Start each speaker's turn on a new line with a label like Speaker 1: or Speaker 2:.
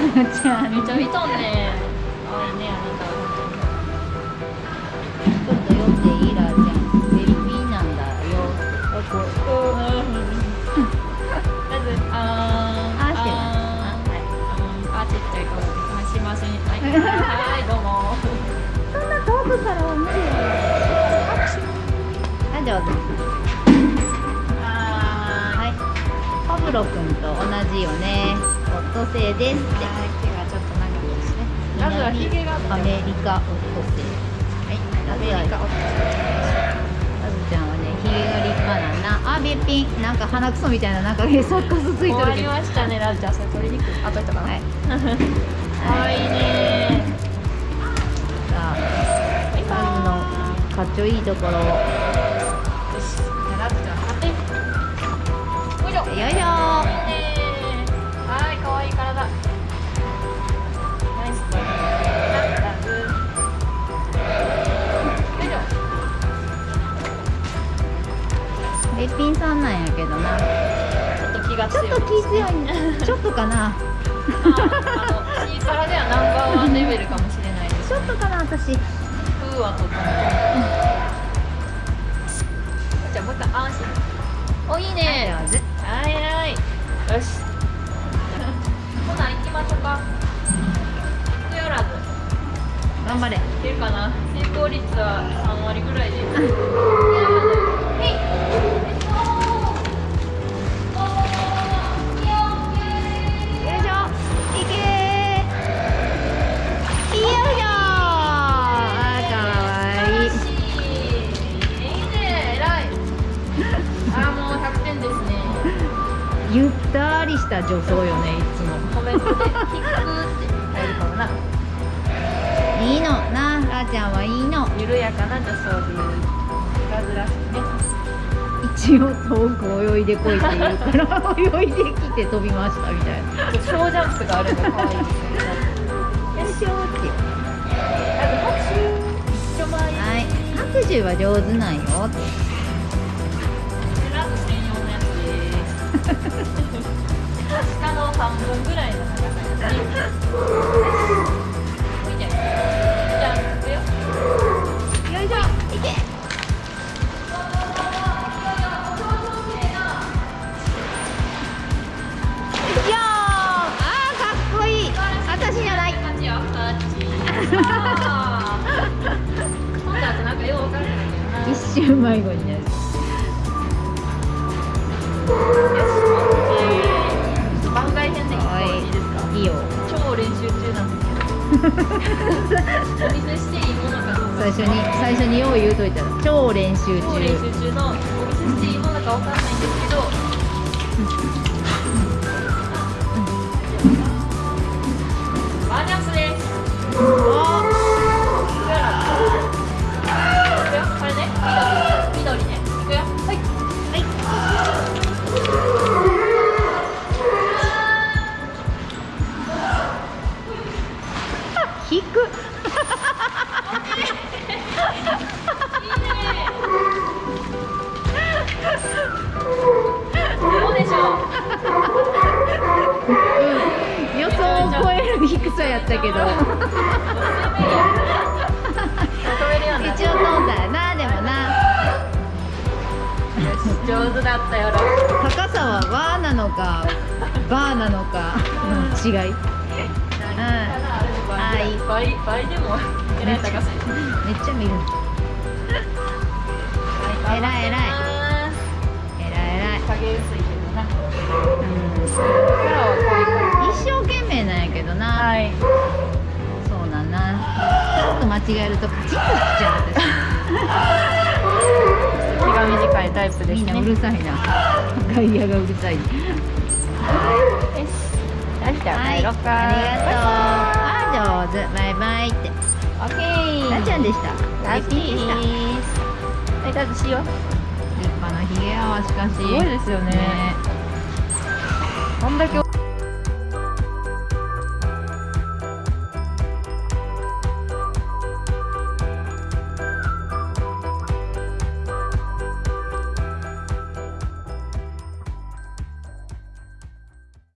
Speaker 1: ちゃ
Speaker 2: めちゃ見とんね可愛いねあなた
Speaker 1: ちょっと酔っていいらちゃんベリピーなんだよ
Speaker 2: 本当にまずあ
Speaker 1: あ
Speaker 2: あーあちっちゃい顔はいすいませんはいはい
Speaker 1: あ
Speaker 2: は
Speaker 1: いパブロ君と同じよねオットセイです。って
Speaker 2: はい手がちょっと長くですねまずはヒゲが
Speaker 1: アメリカオットセイはい。
Speaker 2: アメリカオット
Speaker 1: まずちゃんはねヒゲが立派なんなあべっぴん。なんか鼻くそみたいななんかへそっかすつい
Speaker 2: 終わり
Speaker 1: とるけど
Speaker 2: ましたね。ラブちゃんそれ取りにく。いあといたかな。
Speaker 1: はい。
Speaker 2: 可愛いね。
Speaker 1: さあのかっちょいいところを
Speaker 2: と気が強い
Speaker 1: ちょっと気強いちょっとかな。
Speaker 2: ああの C からではナンバーワンレベルかもしれないです。
Speaker 1: ちょっとかな私。
Speaker 2: 風はとってもじゃあもう一回安心。おいいね。はいはいよし。ほな行きましょうか。クやらず。
Speaker 1: 頑張れ。
Speaker 2: いけるかな成功率は3割ぐらいでク
Speaker 1: ゆったりした助走よねいつも。
Speaker 2: コメントで「キック」って入るかもな。い
Speaker 1: いの。ならーちゃんはいいの。
Speaker 2: 緩やかな助走でいうラズらしいね
Speaker 1: 一応遠く泳いでこいって言うから泳いできて飛びましたみたいな。
Speaker 2: 小ジャンプがあるの可愛いですよね。
Speaker 1: よいしょって
Speaker 2: あと拍手。一緒前に
Speaker 1: はい。拍手は上手なんよ。
Speaker 2: ラブ下の半分ぐらいの長さですね見てじゃあ行くよ
Speaker 1: よいしょいけいやーあーかっ
Speaker 2: お見せしていいものかどうか
Speaker 1: 最初に最初によう言うといたら超練習
Speaker 2: 超練習中のお見せしていいものかわかんないんですけど
Speaker 1: やったけど。一応飛んだよなでもな。
Speaker 2: 上手だったよ。
Speaker 1: 高さはバーなのかバーなのかの違い。はい
Speaker 2: 倍倍でも。えらい高さ
Speaker 1: めっちゃ見る。偉い偉い。偉い偉い違えるとカチッとしちゃう
Speaker 2: 気が短いタイプ
Speaker 1: 私みん。な
Speaker 2: ですね
Speaker 1: うるさいな外野がうるさい
Speaker 2: よしじゃあ
Speaker 1: はい、ありがとうあ上手バイバイって
Speaker 2: オッケー
Speaker 1: なっちゃん。でした
Speaker 2: ラッキー
Speaker 1: でした
Speaker 2: はいラズしよう立
Speaker 1: 派なひげやわしかし
Speaker 2: すごいですよね
Speaker 1: ね
Speaker 2: こん。だけ